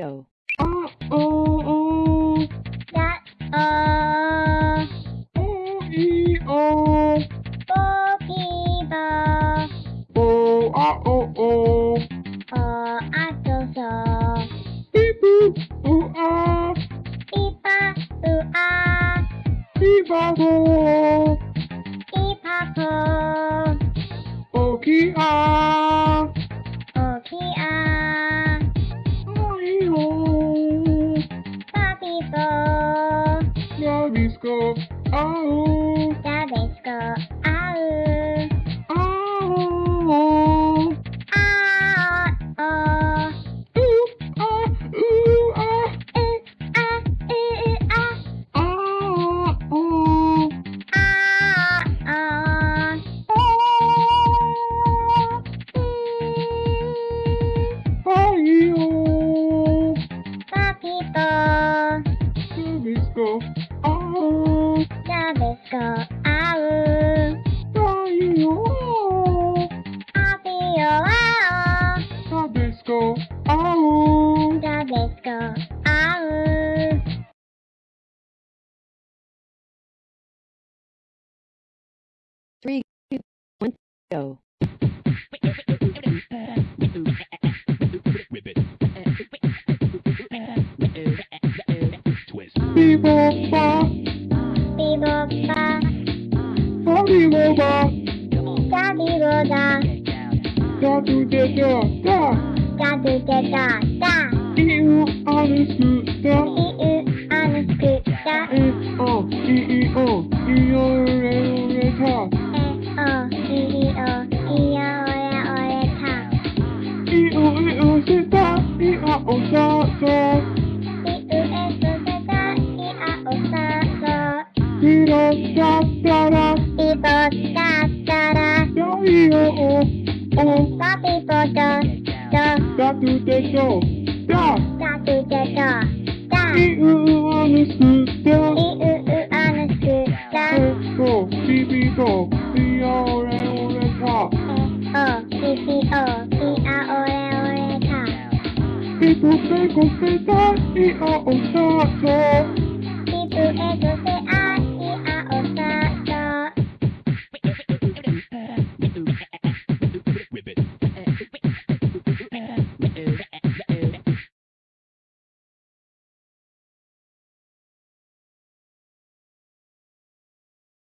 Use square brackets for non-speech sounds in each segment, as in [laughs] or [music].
Go. oh oh, uh. That, uh. Oh Bookkeeper. Ah, o, o. O, ah, so, so. Beep, ah. Beep, ah, ah. Beep, ah, ooh. Beep, ah, ooh. Ah.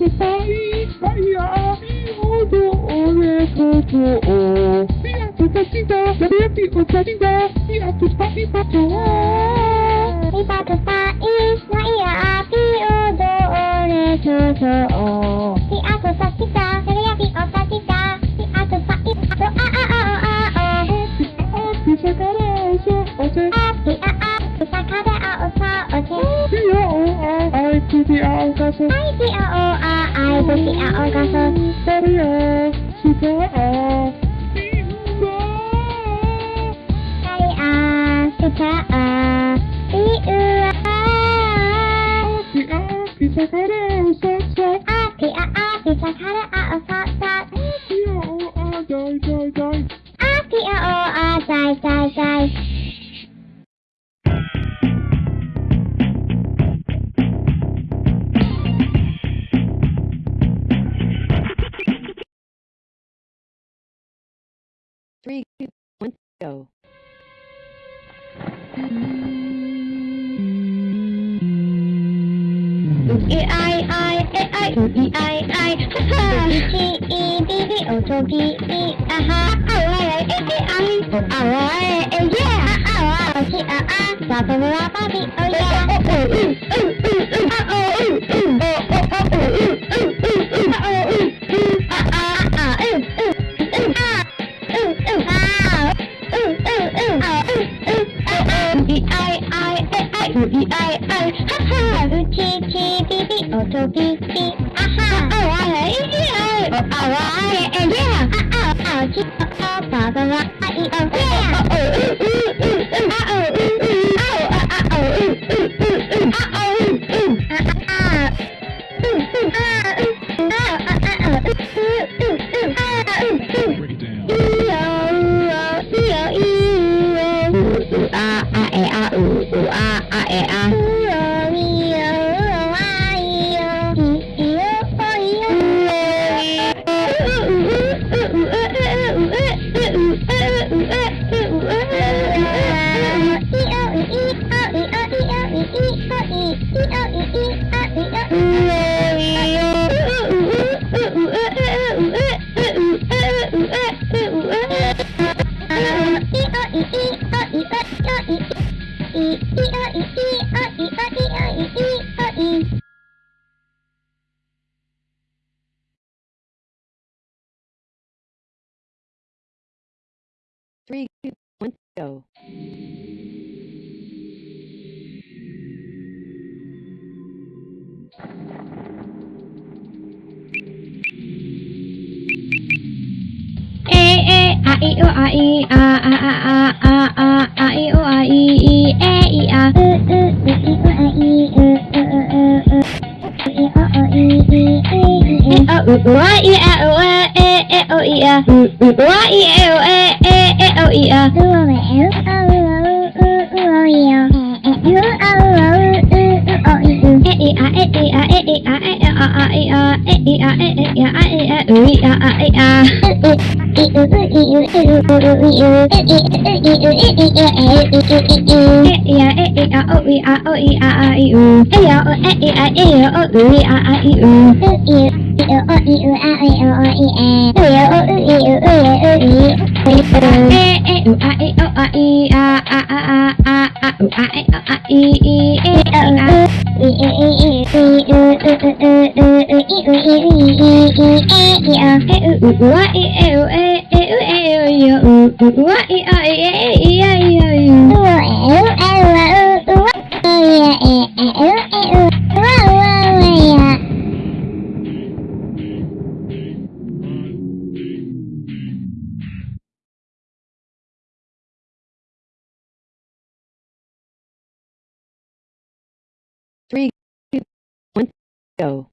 Pai, Pai, Odo, Ore, Koto, O. Dia bukan cinta, dari hati bukan cinta. Dia puspa, ipa, to. Ipa, api, Odo, Ore, Koto, O. and person I see a a I a o ka a Kari a Suka a I u a Api a Bisa kare Api to bi bi aha! O i oh, oh, i i e a o a i a a a a a a a i o a i i e i a u u u i o a i u u u u u i o o i i e i e o u u a e o e e e o i a u u u a i e o e e e o i a u o e u a u a u u o i a e e u a u a u u o i u e i a e i a e i a e a a i a e i a e E, E, U, A, E, O, A, E, A, A, A, A, u a e a a i i e a a i e e e i u u u u u i u i u i i e i a e u u a i e u e e u e u i u u u a i a i e i a i u u e u e u u u e e e go.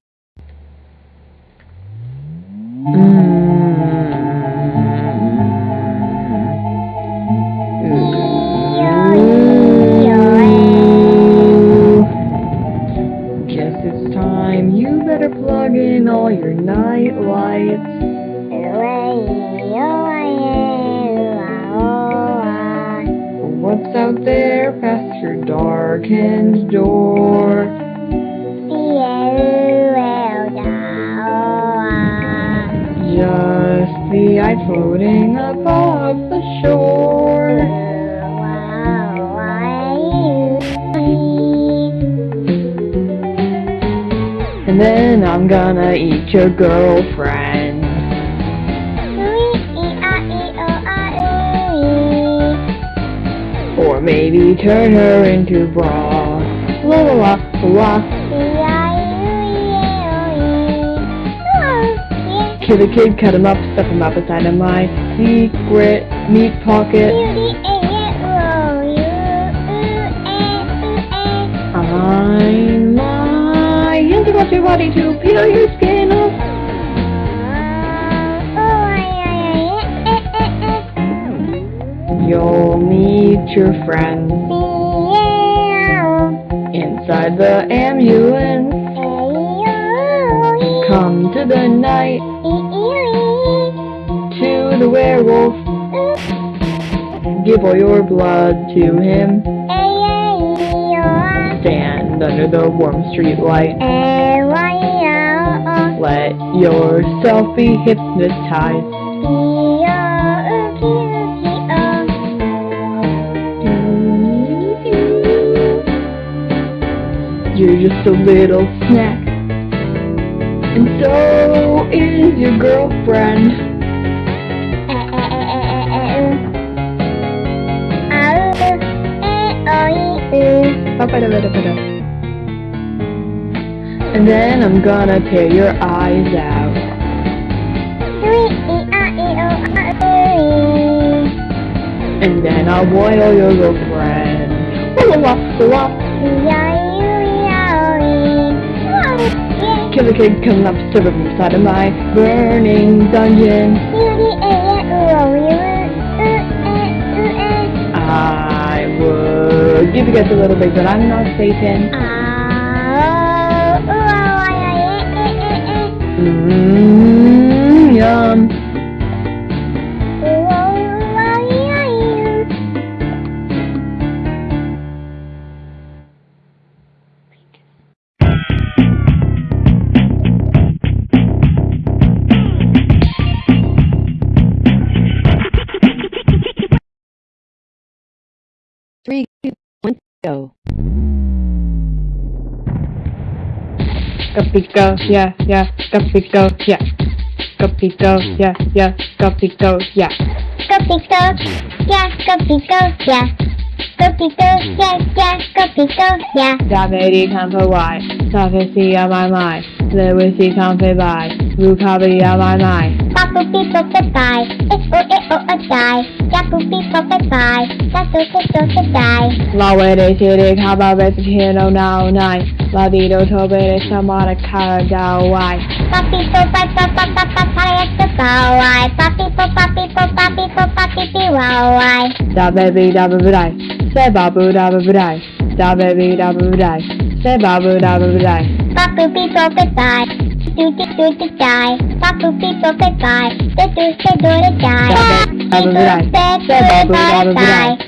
Girlfriend. Or maybe turn her into broth. La la la la. Kill a kid, cut him up, stuff him up inside of my secret meat pocket. Your friends inside the ambulance. Come to the night to the werewolf. Give all your blood to him. Stand under the warm street light. Let yourself be hypnotized. You're just a little snack. And so is your girlfriend. And then I'm gonna tear your eyes out. And then I'll boil your girlfriend. Killer kid come up to from inside of my burning dungeon. I would give you guys a little bit, but I'm not Satan. Oh, oh, oh, mmm, yum. go. Capito, yeah, yeah, Capito, yeah. Capito, yeah, yeah, Capito, yeah. Capito, yeah, Capito, yeah. Capito, yeah, yeah, Capito, yeah. Dominating come Y. Sakashi on my mind. The wishy comes by. Rukabi on my mind. Saku Pico Sedai. It's O E O A Dai. Yaku Pico Sedai. Saku Pico Sedai. La Wede Shide Kaba Vesicino Now Nine. La Dido Tobe Samara Kara Dao Wai. Papi Po Papi Po Papi Po Papi Po Papi Papi Po Papi Po Papi Po Papi Po Papi Po Papi Po Papi Po Papi Po Papi Po Papi Po Papi Papi Po Papi Po Papi Po Papi Po Papi Po Papi Po Papi Po Papi Po Papi Po Papi Po Papi da ba bee da ba die. Da ba ba da ba die. Papu people goodbye. Do do do do die. Papu people goodbye. The do se do to die. Da ba ba da ba die. Da ba ba da ba die.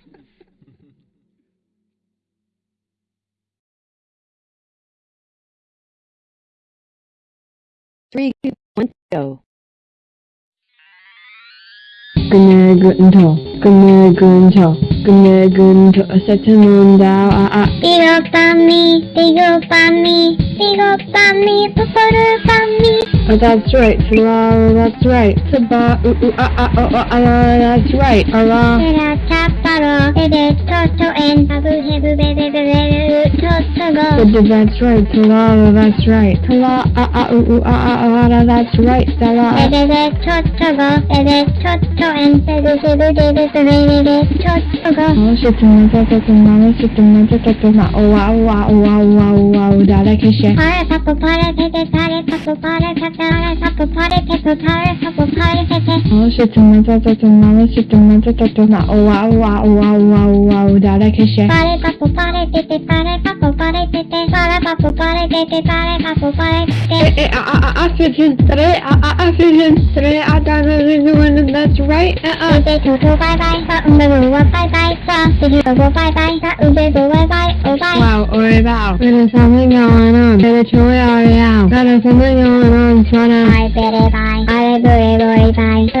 Three, two, one, go. 끝내근처 끝내근처 세트는다 아아 the 삐걱밤미 삐걱밤미 뽀뽀르밤미 Oh that's right, oh that's right, taba ooh ooh ah ah oh oh ah that's right, ah. ah. Tera taparo, bebe toto and babu hebu bebe bebe uh, toto go. Oh, that's right, tala that's right, tala ah ah ooh ooh ah ah ah ah, that's right, tala. Bebe bebe toto go, bebe toto and babu hebu bebe てれれれ、ちょっとが。もう一つなでてて、もう一つなでてて、まあ、おわおわおわおわおわおだらけして。パレタパレてテ、タレタパレタて、タレタパレテト、タレタパレてテ。Şıtırmada three, şıtırmada three. Ova ova ova ova ova udara That's right a a Ube kuku bye bye Sa umbe buwa bye bye Sa sidi kuku bye bye Sa oh Wow ore bow There's something going on. There's a choy are out There's something going on Sana I bye, bye bye. Bye bye, bye bye.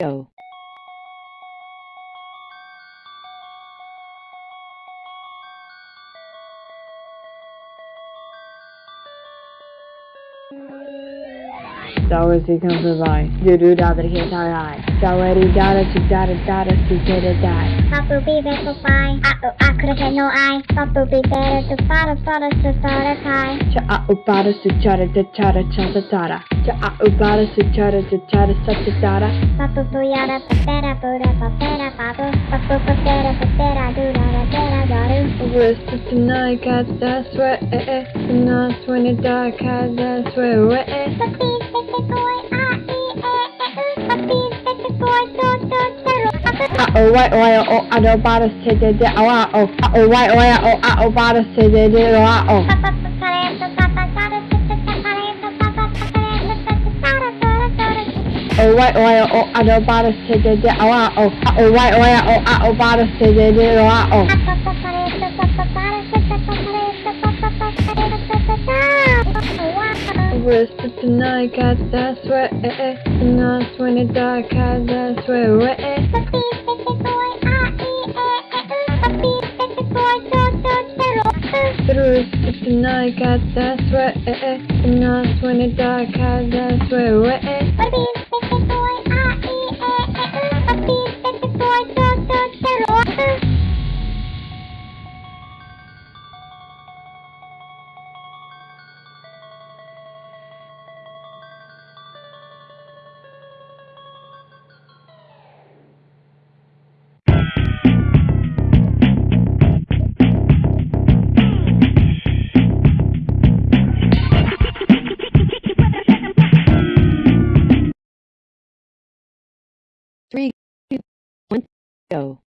go. Sowers he comes alive. You do da but he can't die. Soweri dada she dada dada she did it die. Thought would be better to find. Uh oh, I could've had no eye. Thought would be better to find a thought to start a tie. Cha a upada su chara ta chara cha ta tara. Cha a upada su chara ta chara sa ta tara. Papu puyara papera pura papera papu. Papu papera papera dura da da da da. Whisper tonight, God, that's where, eh, eh. Tonight when it dark, God, that's where, eh. Oh wait, wait, oh, I don't bother to do it, oh, oh, oh, wait, wait, oh, I don't bother to do it, oh, oh. Oh wait, wait, oh, I don't bother to do it, oh, oh, oh, wait, wait, oh, I don't bother to do it, oh, oh. O ba da se de de o a o Whisper tonight, got that sweat, eh, eh. And that's when it dark, got that sweat, eh, eh. Whisper tonight, got that sweat, eh, eh. And that's when it dark, got that sweat, go.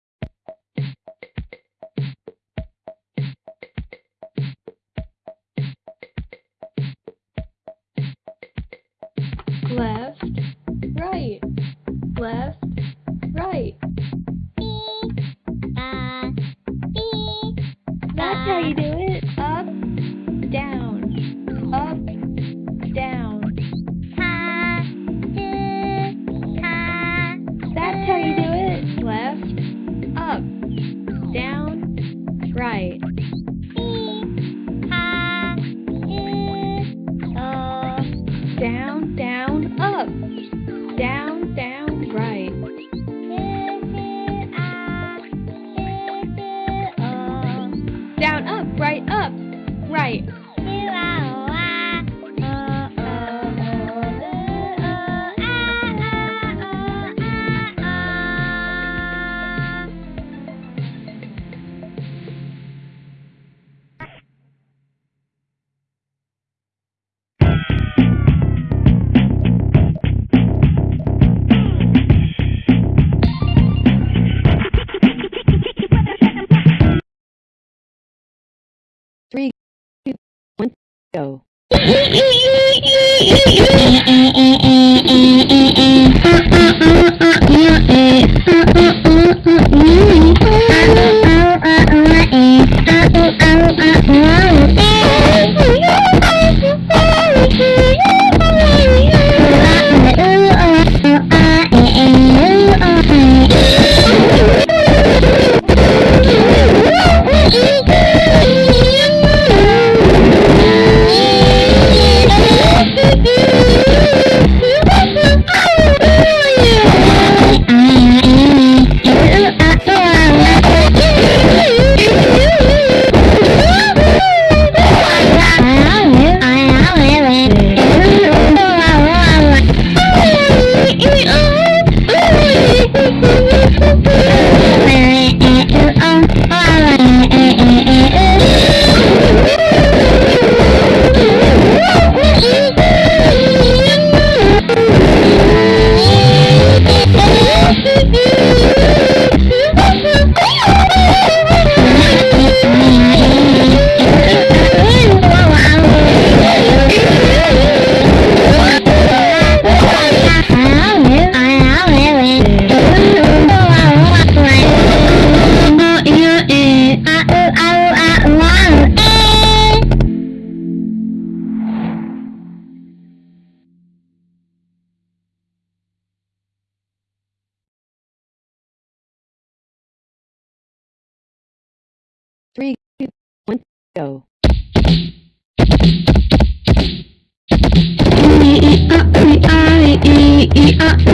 Down, one, Thank you.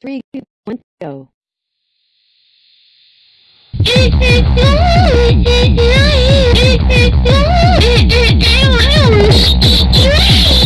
Three, two, one, go. [laughs]